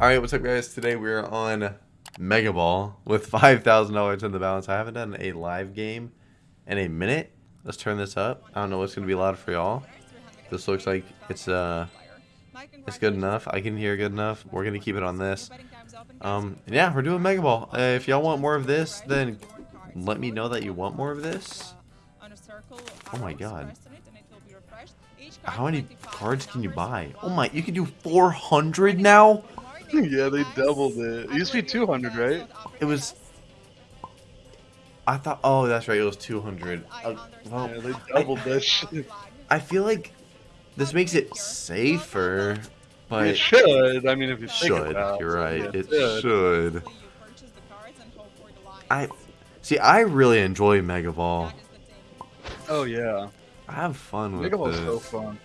Alright, what's up guys? Today we're on Mega Ball with $5,000 in the balance. I haven't done a live game in a minute. Let's turn this up. I don't know what's going to be loud for y'all. This looks like it's uh, it's good enough. I can hear good enough. We're going to keep it on this. Um, yeah, we're doing Mega Ball. Uh, if y'all want more of this, then let me know that you want more of this. Oh my god. How many cards can you buy? Oh my, you can do 400 now? yeah, they doubled it. It used to be 200, right? It was. I thought. Oh, that's right. It was 200. Uh, well, yeah, they doubled I, that shit. I feel like this makes it safer, but it should. I mean, if you should, you're right. It, it should. I see. I really enjoy Mega Ball. Oh yeah. I have fun with Mega Ball's so fun.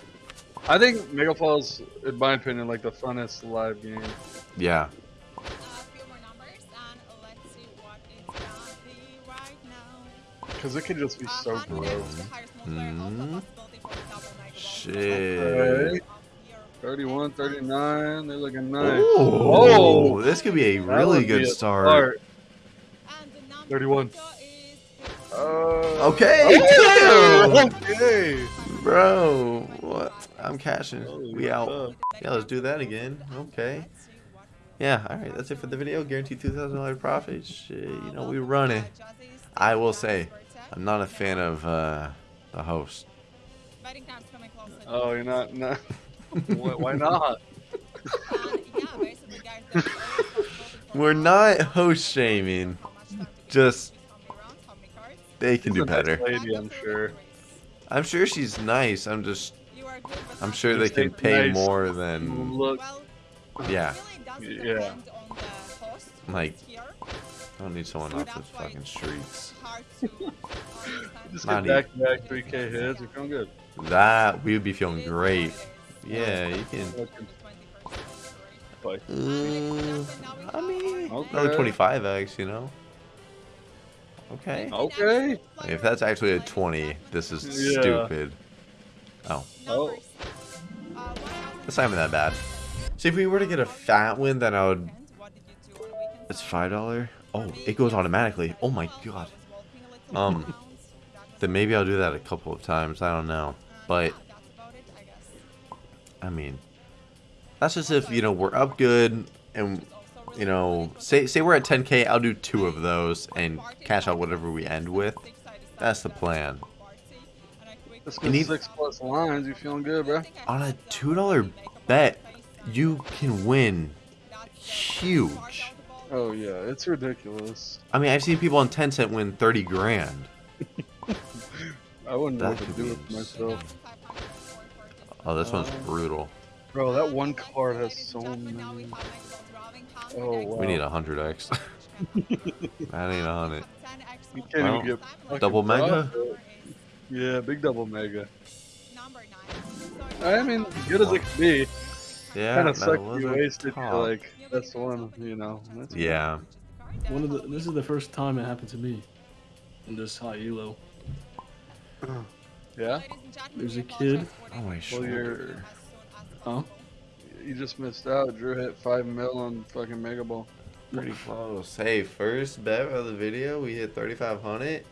I think Mega Ball's, in my opinion, like the funnest live game. Yeah. Because it can just be so gross. Mm. Shit. Okay. 31, 39, they're looking nice. Ooh, oh, this could be a really good a start. start. 31. Uh, okay. Oh, okay. Bro, what? I'm cashing. We out. Yeah, let's do that again. Okay. Yeah, alright, that's it for the video. Guaranteed $2,000 profit. Shit, you know, we running. I will say, I'm not a fan of uh, the host. Oh, you're not? not why not? We're not host shaming. Just, they can do better. Lady, I'm sure. I'm sure she's nice. I'm just I'm sure they can pay nice more than. Look. Yeah. Yeah. Like, I don't need someone off the fucking streets. Just get back to back 3k hits. You're feeling good. That we would be feeling great. Yeah, you can. Uh, I mean, okay. another 25x, you know. Okay. Okay. If that's actually a 20, this is yeah. stupid. Oh. Oh. It's not even that bad. See, if we were to get a fat win, then I would... It's $5? Oh, it goes automatically. Oh my god. Um, then maybe I'll do that a couple of times. I don't know. But, I mean, that's just if, you know, we're up good and, you know, say, say we're at 10k, I'll do two of those and cash out whatever we end with. That's the plan. Go six plus lines. You feeling good, bro? On a two dollar bet, you can win huge. Oh yeah, it's ridiculous. I mean, I've seen people on ten cent win thirty grand. I wouldn't know what to do with myself. Oh, this uh, one's brutal. Bro, that one card has so many. Oh wow. We need a hundred X. I need a hundred. You can't even get double mega. Yeah, big double mega. I mean, good as it can be. Yeah, kind of sucks you wasted. Like that's one, you know. yeah. One of the. This is the first time it happened to me. In this high elo. yeah. There's a kid. Oh my shoulder. Huh? You just missed out. Drew hit five mil on fucking Mega Ball. Pretty close. Hey, first bet of the video, we hit 3,500.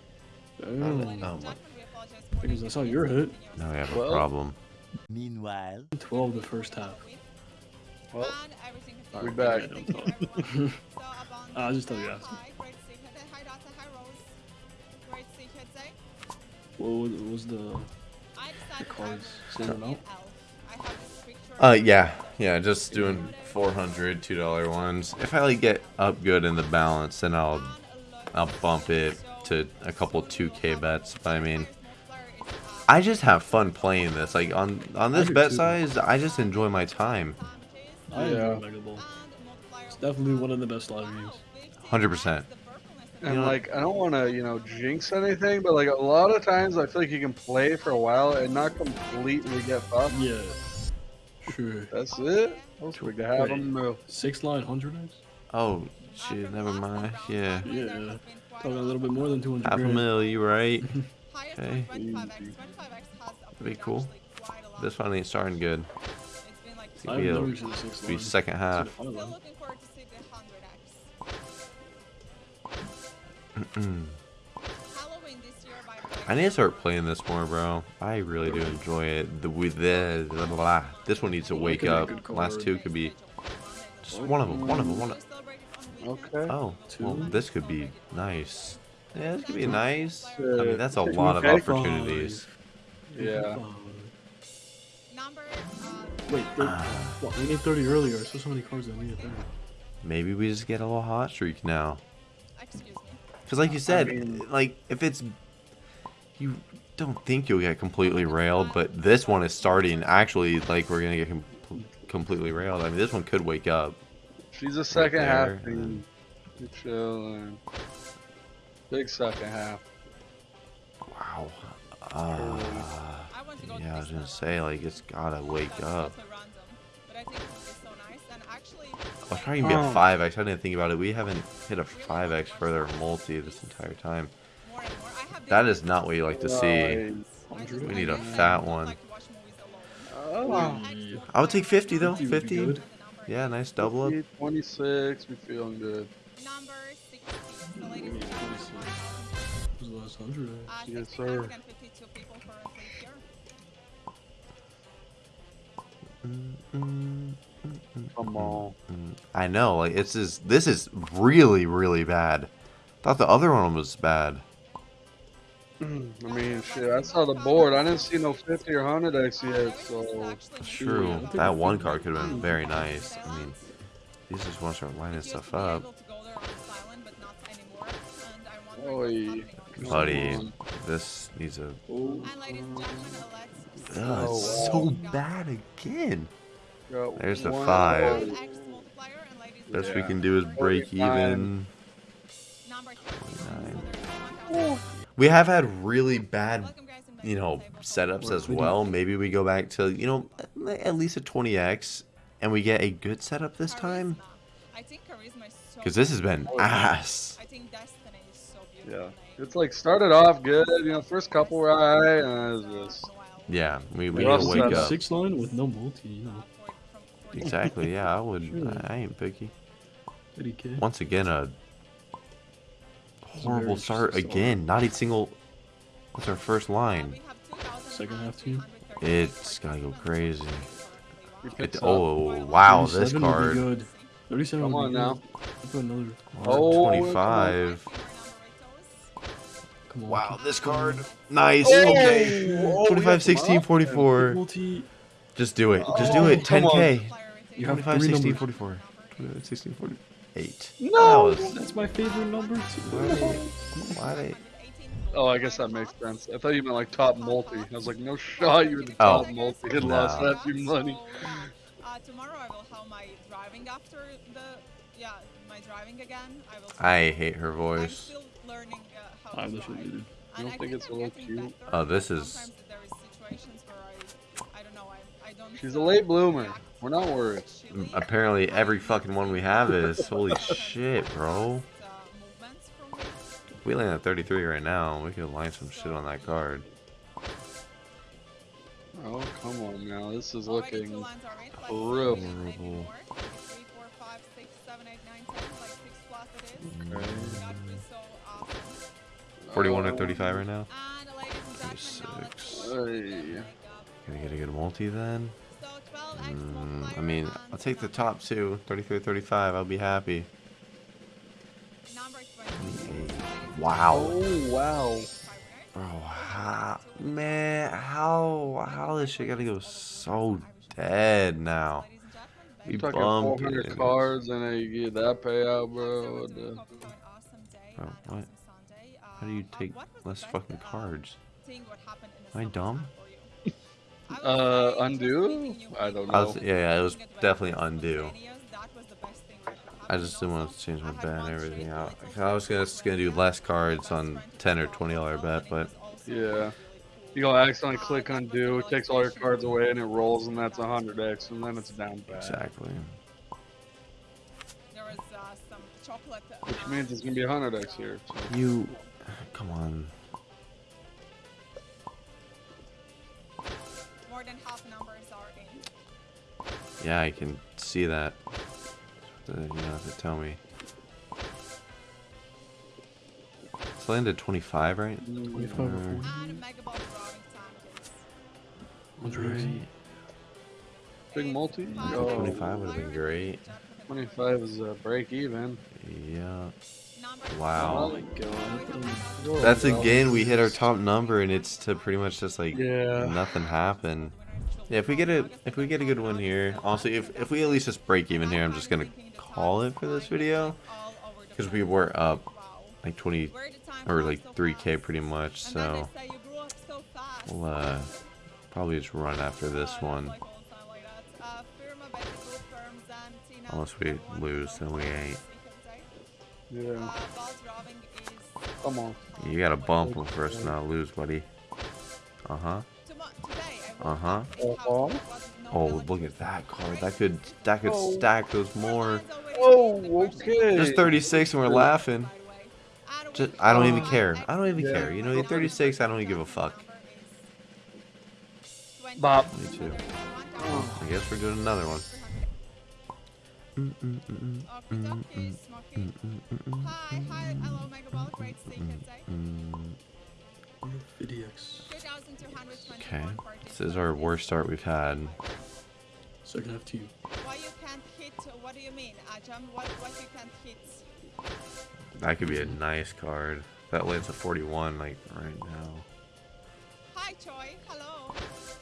Oh my because I saw your hit. Now we have a problem. Meanwhile, 12 the first half. Well, we back. I'll just tell you after. What was the, the cards? Same amount? Uh, yeah. Yeah, just doing 400 $2 ones. If I like get up good in the balance, then I'll I'll bump it to a couple 2k bets. But I mean, I just have fun playing this. Like on on this bet too. size, I just enjoy my time. I yeah. enjoy Mega Ball. It's definitely one of the best live games. Hundred percent. And you know, like I don't want to you know jinx anything, but like a lot of times I feel like you can play for a while and not completely get fucked. Yeah. Sure. That's it. That's we can have them move. Six line hundred X. Oh shit! Never mind. Yeah. Yeah. Talking a little bit more than two hundred. Half a mil. You right? Okay. That'd be cool. This one ain't starting good. I've be, a, never seen the six be second half. the five Still line. looking forward to see the 100x. Halloween this year by the way. I need to start playing this more, bro. I really do enjoy it. The with the blah, blah, blah. this one needs to wake could be a up. Last two could be just one of them. One of them. One. Of, them. Okay. oh, well, this could be nice. Yeah, this could be nice. I Uh, mean, that's a lot of opportunities. Yeah. Five. Number uh, Wait, what? We need 30 earlier. So so many cards that we need 30. Maybe we just get a little hot streak now. Because, like you said, mean- like if it's you don't think you'll get completely railed, but this one is starting actually like we're gonna get com- completely railed. I mean, this one could wake up. She's a second there, half team. Good chilling. Big second half. Wow. Uh, I want to go to yeah, I was gonna say like it's gotta wake up. totally random, but I think it would be so nice. And actually, I was trying to get Oh. five X. I didn't think about it. We haven't hit a five X further multi this entire time. more and more. I have That this- is not what you like to see. Right. I just- We need a fat one. to watch movies alone. Oh. Yeah. I would take 50 though. 50 would be 50. good. Yeah, nice double up. 26, we feeling good. Last 100? uh, Yes, sir. 1,652 people currently here. Mm, mm, Come on. I know, like it's is this is really really bad. Thought the other one was bad. I mean, shit, I saw the board. I didn't see no 50 or 100x yet, so. True, that one pretty card could have been very nice. I mean, these just want to start lining stuff up. Oi. Buddy, this needs a. Oh, And ladies and gentlemen, let's Ugh, it's so bad again. There's the five. X multiplier and ladies and Best we can do is break even. number 13. Nine. So there's 1,000. We have had really bad Welcome, guys, and you know, back to the table. setups as well. Maybe we go back to, you know, at least a 20x and we get a good setup this time. Charisma. I think charisma is so Because this has been ass. I think Destiny is so Yeah. Beautiful. It's like started off good, you know, first couple were alright, and it was just. Yeah, we, we We need to wake up. Six line with no multi, you know. Exactly, yeah, I would. Sure. I ain't picky. 80k. Once again, a horrible Very start again. Not a single. What's our first line? Second half team. It's gotta go crazy. We It, oh, wow, this 37 card. good. 37 Come on now. I'll another. Oh, 25. Come on. Wow, keep this going. card. Nice. Oh, Okay. oh, 25, 16, 44. Multi. Just do it. Just do Oh, it. 10k. You have 25, 16, 44. 25, 16, 48. No! That was, That's my favorite number too. why they, why Oh, I guess that makes sense. I thought you meant like top multi. I was like, no shot, you were the Oh. top multi. Had lost No. that few money. Uh, tomorrow I will have my driving after the yeah my driving again. I will. I hate her I'm voice. still learning uh, how I to wish I did. And don't think it's a I'm little cute? better, Oh, this is- sometimes there is situations where I, I don't know, I, I don't. She's a uh, late bloomer. We're not worried. Apparently, every fucking one we have is. Holy shit, bro. uh, movements from. We land at 33 right now. We could line some shit on that card. Oh, come on now. This is looking. lines are in, like horrible. maybe 41 or Oh, 35 right now. And ladies and gentlemen, now let's Six. go Hey. wake up. Can I get a good multi then? Mm, I mean, I'll take the top two. 33 35. I'll be happy. Wow. Oh, wow. Bro, how, man, how, how this shit gotta go so dead now? We talking 400 cards and then you get that payout, bro. What the? Bro, what? How do you take less fucking cards? Am I dumb? Uh, undo? I don't I know. was, yeah, yeah, it was definitely undo. I just didn't want to change my bet and everything out. I was gonna, just gonna do less cards on 10 or 20 dollar bet, but Yeah. You go accidentally click undo, it takes all your cards away and it rolls and that's 100x and then it's down bad. exactly. There uh, some chocolate. uh, Which means it's gonna be 100x here. So. You, come on. More than half numbers are in. Yeah, I can see that. Uh, You don't have to tell me. It's landed 25, right? 25 Or- or 40. And Mega Ball drawing time, please. Right. Big multi. Five Yo, 25 would've been great. 25 is a break even. Yeah. Wow. Oh my god. That's again, we hit our top number, and it's to pretty much just like Yeah. nothing happened. Yeah, if we get a if we get a good one here, honestly, if if we at least just break even here, I'm just gonna call it for this video because we were up like 20 or like 3k pretty much. So we'll uh, probably just run after this one. Unless we lose, then we ain't. Yeah. Come on. You gotta bump them first, us to not lose, buddy. Uh huh. Uh-huh. Uh-huh. Oh, look at that card. That could that could Oh. stack those more. Oh, okay. Just 36 and we're laughing. Just, I don't even care. I don't even Yeah. care. You know, you're 36. I don't even give a fuck. Bop. 22. I guess we're doing another one. Hi, hi, hello, Mega Ball, great seeing you today. VDX. 2,224 Okay. This is our worst start we've had. Second half to you. Why you can't hit? What do you mean, Ajam? What what you can't hit? That could be a nice card. That lands a 41 like right now. Hi, Choi. Hello.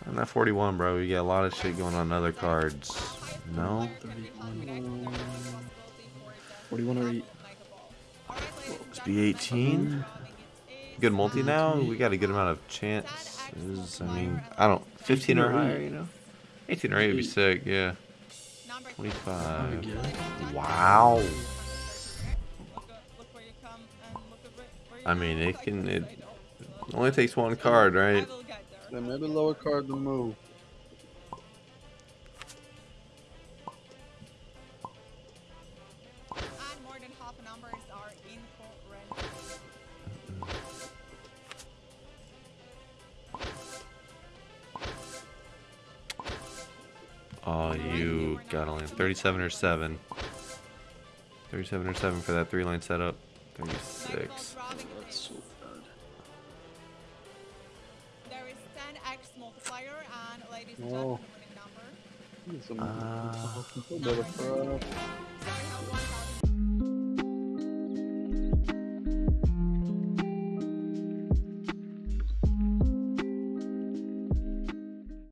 I'm that 41, bro. We get a lot of shit going on other cards. Highest No. player can be calculated. There is no possibility for the 41 or 8. Mega Ball. Alright, ladies and Let's be 18. Good multi now. We got a good amount of chances. I mean, I don't. 15 or higher, you know. 18 or 8 would be sick. Yeah. 25. Wow. Look, at- look where you come and look at where, where you I mean, it can- it- Only takes one card, right? will get there. Then maybe lower card to move. 37 or 7. 37 or 7 for that three line setup. 36. That's so bad. There is 10x multiplier and ladies and Oh. gentlemen, winning number. Uh, Need